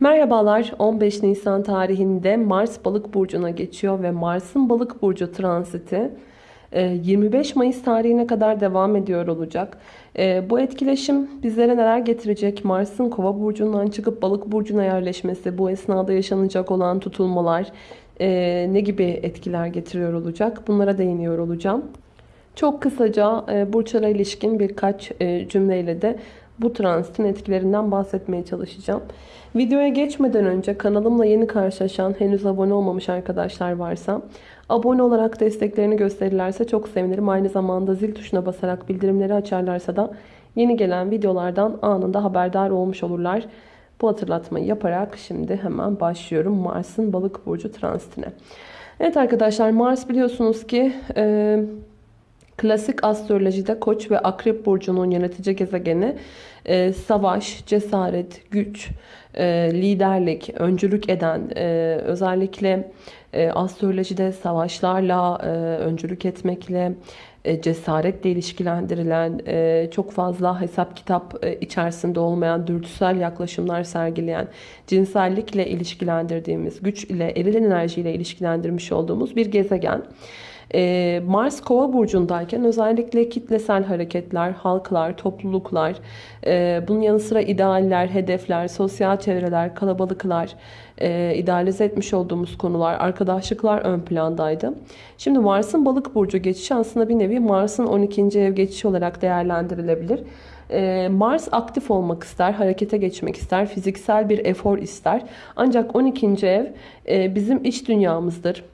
Merhabalar 15 Nisan tarihinde Mars balık burcuna geçiyor ve Mars'ın balık burcu transiti 25 Mayıs tarihine kadar devam ediyor olacak. E, bu etkileşim bizlere neler getirecek? Mars'ın kova burcundan çıkıp balık burcuna yerleşmesi, bu esnada yaşanacak olan tutulmalar e, ne gibi etkiler getiriyor olacak? Bunlara değiniyor olacağım. Çok kısaca e, burçlara ilişkin birkaç cümleyle de bu transitin etkilerinden bahsetmeye çalışacağım. Videoya geçmeden önce kanalımla yeni karşılaşan henüz abone olmamış arkadaşlar varsa abone olarak desteklerini gösterirlerse çok sevinirim. Aynı zamanda zil tuşuna basarak bildirimleri açarlarsa da yeni gelen videolardan anında haberdar olmuş olurlar. Bu hatırlatmayı yaparak şimdi hemen başlıyorum Mars'ın balık burcu transitine. Evet arkadaşlar Mars biliyorsunuz ki klasik astrolojide koç ve akrep burcunun yönetici gezegeni e, savaş, cesaret, güç, e, liderlik, öncülük eden e, özellikle e, astrolojide savaşlarla, e, öncülük etmekle, e, cesaretle ilişkilendirilen, e, çok fazla hesap kitap e, içerisinde olmayan dürtüsel yaklaşımlar sergileyen, cinsellikle ilişkilendirdiğimiz, güç ile, eril enerjiyle ilişkilendirmiş olduğumuz bir gezegen. Ee, Mars kova burcundayken özellikle kitlesel hareketler, halklar, topluluklar, e, bunun yanı sıra idealler, hedefler, sosyal çevreler, kalabalıklar, e, idealize etmiş olduğumuz konular, arkadaşlıklar ön plandaydı. Şimdi Mars'ın balık burcu geçişi aslında bir nevi Mars'ın 12. ev geçişi olarak değerlendirilebilir. E, Mars aktif olmak ister, harekete geçmek ister, fiziksel bir efor ister. Ancak 12. ev bizim iç dünyamızdır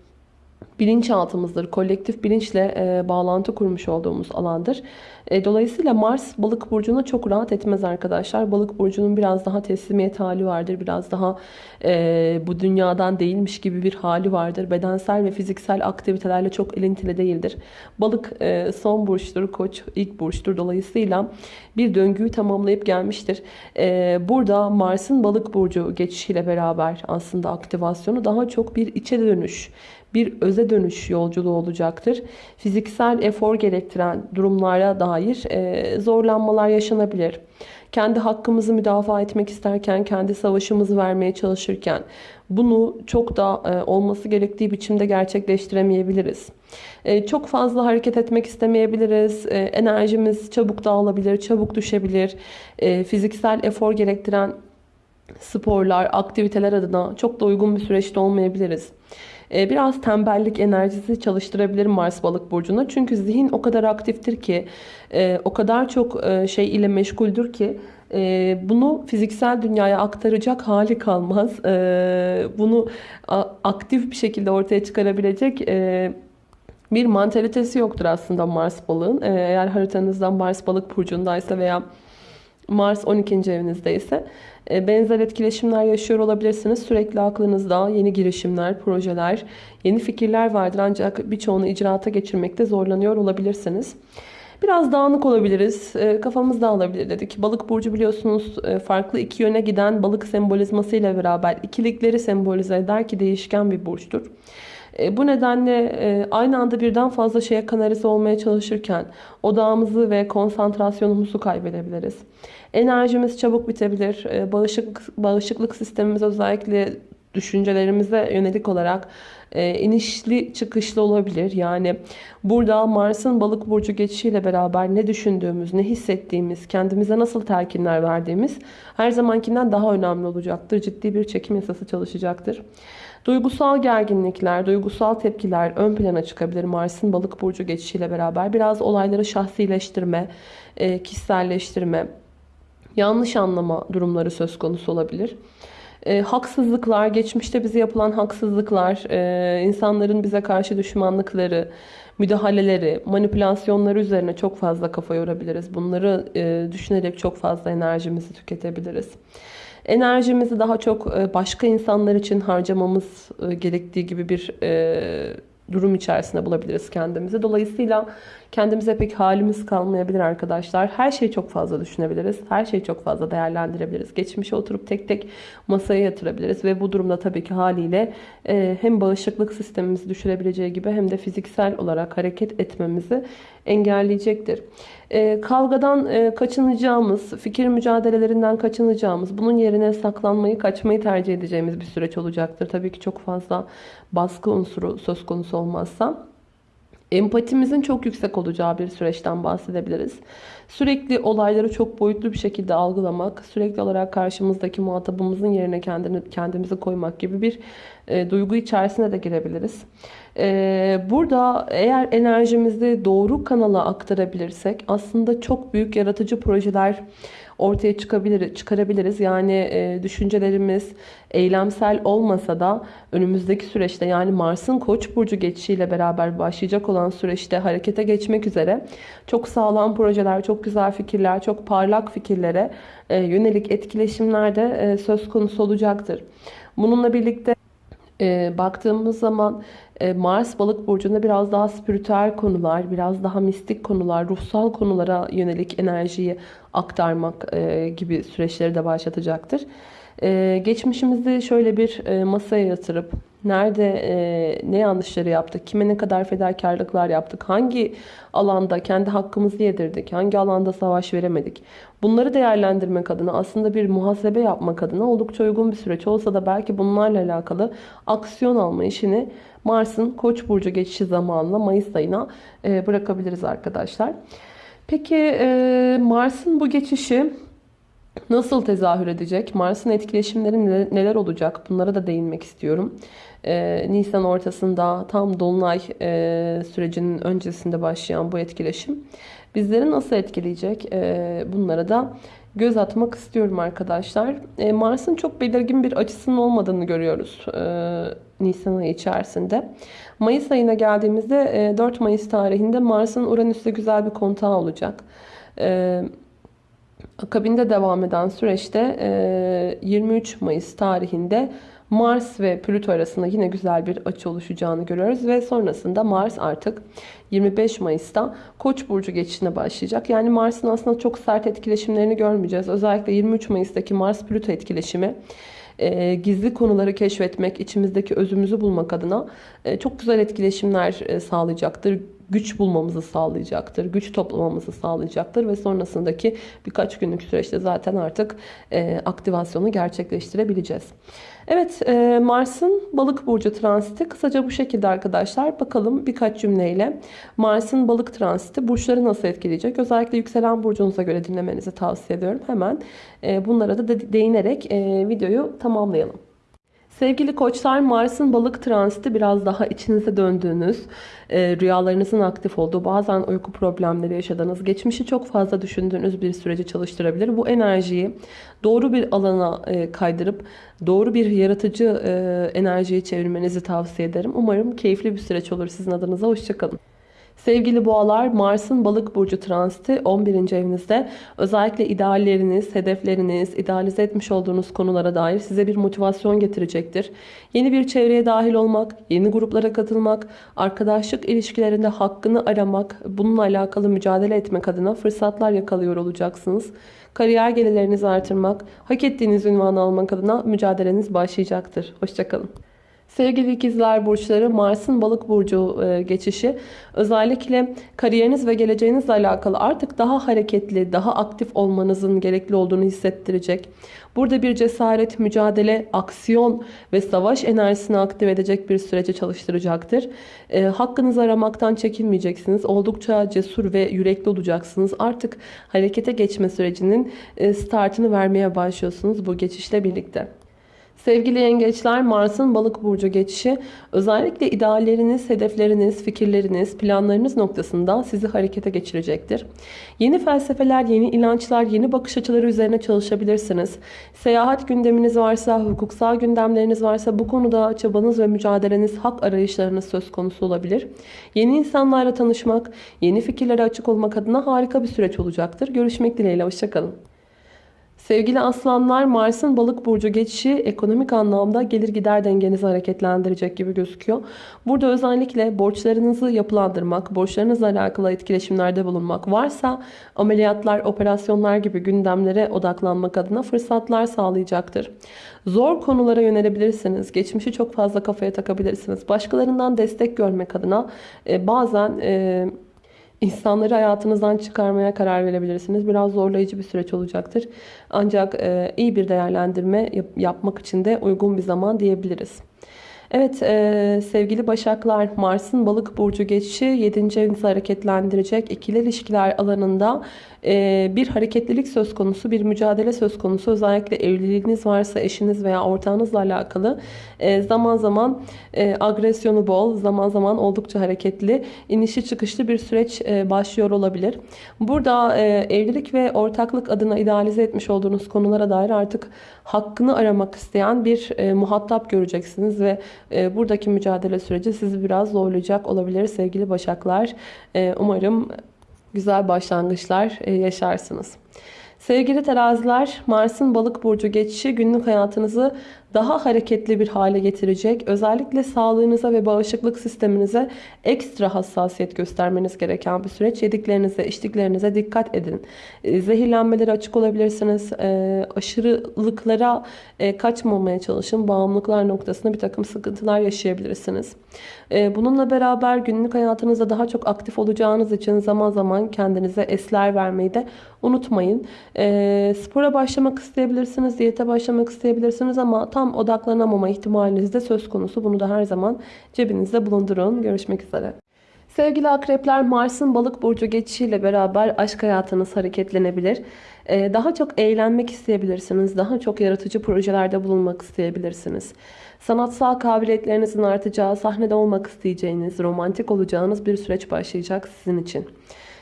bilinçaltımızdır. Kolektif bilinçle e, bağlantı kurmuş olduğumuz alandır. E, dolayısıyla Mars balık burcuna çok rahat etmez arkadaşlar. Balık burcunun biraz daha teslimiyet hali vardır. Biraz daha e, bu dünyadan değilmiş gibi bir hali vardır. Bedensel ve fiziksel aktivitelerle çok elintili değildir. Balık e, son burçtur, koç ilk burçtur. Dolayısıyla bir döngüyü tamamlayıp gelmiştir. E, burada Mars'ın balık burcu geçişiyle beraber aslında aktivasyonu daha çok bir içe dönüş, bir öze dönüş yolculuğu olacaktır. Fiziksel efor gerektiren durumlara dair e, zorlanmalar yaşanabilir. Kendi hakkımızı müdafaa etmek isterken, kendi savaşımızı vermeye çalışırken bunu çok da e, olması gerektiği biçimde gerçekleştiremeyebiliriz. E, çok fazla hareket etmek istemeyebiliriz. Enerjimiz çabuk dağılabilir, çabuk düşebilir. Fiziksel efor gerektiren sporlar, aktiviteler adına çok da uygun bir süreçte olmayabiliriz. Ee, biraz tembellik enerjisi çalıştırabilir Mars balık burcuna. Çünkü zihin o kadar aktiftir ki, e, o kadar çok e, şey ile meşguldür ki e, bunu fiziksel dünyaya aktaracak hali kalmaz. Bunu aktif bir şekilde ortaya çıkarabilecek bir mantalitesi yoktur aslında Mars balığın. Eğer haritanızdan Mars balık burcundaysa veya Mars 12. evinizdeyse e, benzer etkileşimler yaşıyor olabilirsiniz. Sürekli aklınızda yeni girişimler, projeler, yeni fikirler vardır ancak birçoğunu icraata geçirmekte zorlanıyor olabilirsiniz. Biraz dağınık olabiliriz. E, kafamız dağılabilir dedik. Balık burcu biliyorsunuz e, farklı iki yöne giden balık sembolizması ile beraber ikilikleri sembolize eder ki değişken bir burçtur. Bu nedenle aynı anda birden fazla şeye kanalize olmaya çalışırken odağımızı ve konsantrasyonumuzu kaybedebiliriz. Enerjimiz çabuk bitebilir. Ee, bağışıklık, bağışıklık sistemimiz özellikle düşüncelerimize yönelik olarak e, inişli çıkışlı olabilir. Yani burada Mars'ın balık burcu geçişiyle beraber ne düşündüğümüz, ne hissettiğimiz, kendimize nasıl telkinler verdiğimiz her zamankinden daha önemli olacaktır. Ciddi bir çekim yasası çalışacaktır. Duygusal gerginlikler, duygusal tepkiler ön plana çıkabilir Mars'ın balık burcu geçişiyle beraber. Biraz olayları şahsileştirme, e, kişiselleştirme, yanlış anlama durumları söz konusu olabilir. E, haksızlıklar, geçmişte bize yapılan haksızlıklar, e, insanların bize karşı düşmanlıkları, müdahaleleri, manipülasyonları üzerine çok fazla kafa yorabiliriz. Bunları düşünerek çok fazla enerjimizi tüketebiliriz. Enerjimizi daha çok e, başka insanlar için harcamamız e, gerektiği gibi bir e, durum içerisinde bulabiliriz kendimizi. Dolayısıyla kendimize pek halimiz kalmayabilir arkadaşlar. Her şeyi çok fazla düşünebiliriz. Her şeyi çok fazla değerlendirebiliriz. Geçmişe oturup tek tek masaya yatırabiliriz ve bu durumda tabii ki haliyle e, hem bağışıklık sistemimizi düşürebileceği gibi hem de fiziksel olarak hareket etmemizi engelleyecektir. E, kavgadan e, kaçınacağımız, fikir mücadelelerinden kaçınacağımız, bunun yerine saklanmayı, kaçmayı tercih edeceğimiz bir süreç olacaktır. Tabii ki çok fazla baskı unsuru söz konusu olmazsa. Empatimizin çok yüksek olacağı bir süreçten bahsedebiliriz. Sürekli olayları çok boyutlu bir şekilde algılamak, sürekli olarak karşımızdaki muhatabımızın yerine kendini, kendimizi koymak gibi bir e, duygu içerisine de girebiliriz. E, burada eğer enerjimizi doğru kanala aktarabilirsek aslında çok büyük yaratıcı projeler ortaya çıkabilir, çıkarabiliriz. Yani e, düşüncelerimiz eylemsel olmasa da önümüzdeki süreçte yani Mars'ın Koç burcu geçişiyle beraber başlayacak olan süreçte harekete geçmek üzere çok sağlam projeler, çok güzel fikirler, çok parlak fikirlere e, yönelik etkileşimler de e, söz konusu olacaktır. Bununla birlikte e, baktığımız zaman Mars balık burcunda biraz daha spiritüel konular, biraz daha mistik konular, ruhsal konulara yönelik enerjiyi aktarmak e, gibi süreçleri de başlatacaktır. E, geçmişimizi şöyle bir e, masaya yatırıp nerede e, ne yanlışları yaptık, kime ne kadar fedakarlıklar yaptık, hangi alanda kendi hakkımızı yedirdik, hangi alanda savaş veremedik. Bunları değerlendirmek adına aslında bir muhasebe yapmak adına oldukça uygun bir süreç olsa da belki bunlarla alakalı aksiyon alma işini Mars'ın Koç burcu geçişi zamanla Mayıs ayına e, bırakabiliriz arkadaşlar. Peki e, Mars'ın bu geçişi nasıl tezahür edecek? Mars'ın etkileşimleri neler olacak? Bunlara da değinmek istiyorum. Ee, Nisan ortasında tam Dolunay e, sürecinin öncesinde başlayan bu etkileşim bizleri nasıl etkileyecek? E, bunlara da göz atmak istiyorum arkadaşlar. E, Mars'ın çok belirgin bir açısının olmadığını görüyoruz e, Nisan ayı içerisinde. Mayıs ayına geldiğimizde e, 4 Mayıs tarihinde Mars'ın Uranüs'te güzel bir kontağı olacak. E, akabinde devam eden süreçte e, 23 Mayıs tarihinde Mars ve Plüto arasında yine güzel bir açı oluşacağını görüyoruz. Ve sonrasında Mars artık 25 Mayıs'ta Koç burcu geçişine başlayacak. Yani Mars'ın aslında çok sert etkileşimlerini görmeyeceğiz. Özellikle 23 Mayıs'taki Mars-Plüto etkileşimi e, gizli konuları keşfetmek, içimizdeki özümüzü bulmak adına e, çok güzel etkileşimler e, sağlayacaktır güç bulmamızı sağlayacaktır. Güç toplamamızı sağlayacaktır ve sonrasındaki birkaç günlük süreçte zaten artık e, aktivasyonu gerçekleştirebileceğiz. Evet e, Mars'ın balık burcu transiti kısaca bu şekilde arkadaşlar. Bakalım birkaç cümleyle Mars'ın balık transiti burçları nasıl etkileyecek? Özellikle yükselen burcunuza göre dinlemenizi tavsiye ediyorum. Hemen e, bunlara da değinerek e, videoyu tamamlayalım. Sevgili koçlar Mars'ın balık transiti biraz daha içinize döndüğünüz, e, rüyalarınızın aktif olduğu, bazen uyku problemleri yaşadığınız, geçmişi çok fazla düşündüğünüz bir süreci çalıştırabilir. Bu enerjiyi doğru bir alana e, kaydırıp doğru bir yaratıcı e, enerjiyi çevirmenizi tavsiye ederim. Umarım keyifli bir süreç olur sizin adınıza. Hoşçakalın. Sevgili boğalar, Mars'ın balık burcu transiti 11. evinizde özellikle idealleriniz, hedefleriniz, idealize etmiş olduğunuz konulara dair size bir motivasyon getirecektir. Yeni bir çevreye dahil olmak, yeni gruplara katılmak, arkadaşlık ilişkilerinde hakkını aramak, bununla alakalı mücadele etmek adına fırsatlar yakalıyor olacaksınız. Kariyer gelirlerinizi artırmak, hak ettiğiniz ünvanı almak adına mücadeleniz başlayacaktır. Hoşçakalın. Sevgili ikizler burçları Mars'ın balık burcu e, geçişi özellikle kariyeriniz ve geleceğinizle alakalı artık daha hareketli, daha aktif olmanızın gerekli olduğunu hissettirecek. Burada bir cesaret, mücadele, aksiyon ve savaş enerjisini aktif edecek bir sürece çalıştıracaktır. E, hakkınızı aramaktan çekinmeyeceksiniz. Oldukça cesur ve yürekli olacaksınız. Artık harekete geçme sürecinin e, startını vermeye başlıyorsunuz bu geçişle birlikte. Sevgili yengeçler Mars'ın balık burcu geçişi özellikle idealleriniz, hedefleriniz, fikirleriniz, planlarınız noktasında sizi harekete geçirecektir. Yeni felsefeler, yeni inançlar, yeni bakış açıları üzerine çalışabilirsiniz. Seyahat gündeminiz varsa, hukuksal gündemleriniz varsa bu konuda çabanız ve mücadeleniz, hak arayışlarınız söz konusu olabilir. Yeni insanlarla tanışmak, yeni fikirlere açık olmak adına harika bir süreç olacaktır. Görüşmek dileğiyle, hoşçakalın. Sevgili aslanlar Mars'ın balık burcu geçişi ekonomik anlamda gelir gider dengenizi hareketlendirecek gibi gözüküyor. Burada özellikle borçlarınızı yapılandırmak, borçlarınızla alakalı etkileşimlerde bulunmak varsa ameliyatlar, operasyonlar gibi gündemlere odaklanmak adına fırsatlar sağlayacaktır. Zor konulara yönelebilirsiniz. Geçmişi çok fazla kafaya takabilirsiniz. Başkalarından destek görmek adına e, bazen... E, İnsanları hayatınızdan çıkarmaya karar verebilirsiniz. Biraz zorlayıcı bir süreç olacaktır. Ancak e, iyi bir değerlendirme yap yapmak için de uygun bir zaman diyebiliriz. Evet e, sevgili Başaklar Mars'ın balık burcu geçişi 7. evinizi hareketlendirecek. İkili ilişkiler alanında e, bir hareketlilik söz konusu, bir mücadele söz konusu. Özellikle evliliğiniz varsa eşiniz veya ortağınızla alakalı e, zaman zaman e, agresyonu bol, zaman zaman oldukça hareketli, inişi çıkışlı bir süreç e, başlıyor olabilir. Burada e, evlilik ve ortaklık adına idealize etmiş olduğunuz konulara dair artık hakkını aramak isteyen bir e, muhatap göreceksiniz ve e, buradaki mücadele süreci sizi biraz zorlayacak olabilir sevgili Başaklar. E, umarım güzel başlangıçlar e, yaşarsınız. Sevgili teraziler, Mars'ın balık burcu geçişi günlük hayatınızı daha hareketli bir hale getirecek. Özellikle sağlığınıza ve bağışıklık sisteminize ekstra hassasiyet göstermeniz gereken bir süreç. Yediklerinize, içtiklerinize dikkat edin. E, zehirlenmelere açık olabilirsiniz. E, aşırılıklara e, kaçmamaya çalışın. Bağımlılıklar noktasında bir takım sıkıntılar yaşayabilirsiniz. Bununla beraber günlük hayatınızda daha çok aktif olacağınız için zaman zaman kendinize esler vermeyi de unutmayın. Spora başlamak isteyebilirsiniz, diyete başlamak isteyebilirsiniz ama tam odaklanamama ihtimaliniz de söz konusu. Bunu da her zaman cebinizde bulundurun. Görüşmek üzere. Sevgili akrepler Mars'ın balık burcu geçişiyle beraber aşk hayatınız hareketlenebilir. Ee, daha çok eğlenmek isteyebilirsiniz. Daha çok yaratıcı projelerde bulunmak isteyebilirsiniz. Sanatsal kabiliyetlerinizin artacağı, sahnede olmak isteyeceğiniz, romantik olacağınız bir süreç başlayacak sizin için.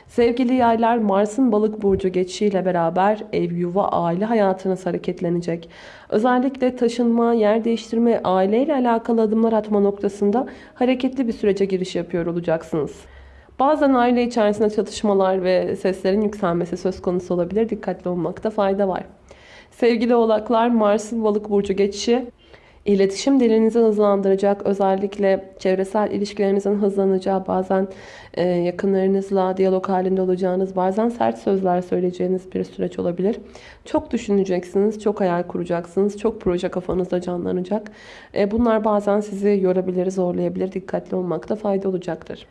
Sevgili yaylar Mars'ın balık burcu geçişiyle beraber ev, yuva, aile hayatınız hareketlenecek. Özellikle taşınma, yer değiştirme, aileyle alakalı adımlar atma noktasında hareketli bir sürece giriş yapıyor olacaksınız. Bazen aile içerisinde çatışmalar ve seslerin yükselmesi söz konusu olabilir. Dikkatli olmakta fayda var. Sevgili oğlaklar Mars'ın balık burcu geçişi İletişim dilinizi hızlandıracak. Özellikle çevresel ilişkilerinizin hızlanacağı, bazen e, yakınlarınızla diyalog halinde olacağınız, bazen sert sözler söyleyeceğiniz bir süreç olabilir. Çok düşüneceksiniz, çok hayal kuracaksınız, çok proje kafanızda canlanacak. E, bunlar bazen sizi yorabilir, zorlayabilir. Dikkatli olmakta fayda olacaktır.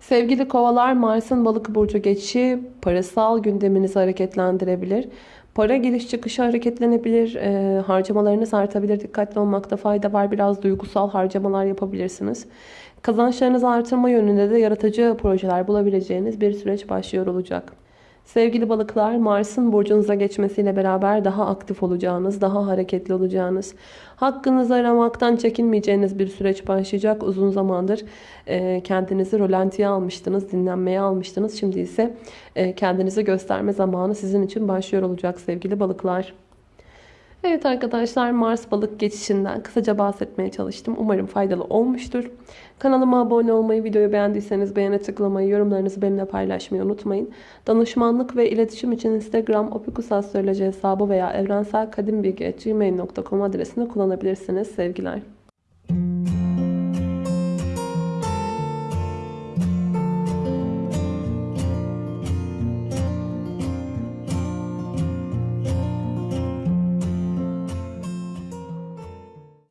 Sevgili kovalar Mars'ın balık burcu geçişi parasal gündeminizi hareketlendirebilir. Para giriş çıkışı hareketlenebilir, e, harcamalarınız artabilir. Dikkatli olmakta fayda var. Biraz duygusal harcamalar yapabilirsiniz. Kazançlarınızı artırma yönünde de yaratıcı projeler bulabileceğiniz bir süreç başlıyor olacak. Sevgili balıklar Mars'ın burcunuza geçmesiyle beraber daha aktif olacağınız, daha hareketli olacağınız, hakkınızı aramaktan çekinmeyeceğiniz bir süreç başlayacak. Uzun zamandır e, kendinizi rolantiye almıştınız, dinlenmeye almıştınız. Şimdi ise e, kendinizi gösterme zamanı sizin için başlıyor olacak sevgili balıklar. Evet arkadaşlar Mars balık geçişinden kısaca bahsetmeye çalıştım. Umarım faydalı olmuştur. Kanalıma abone olmayı, videoyu beğendiyseniz beğene tıklamayı, yorumlarınızı benimle paylaşmayı unutmayın. Danışmanlık ve iletişim için Instagram opikusastroloji hesabı veya evrenselkadimbilgi.gmail.com adresini kullanabilirsiniz. Sevgiler.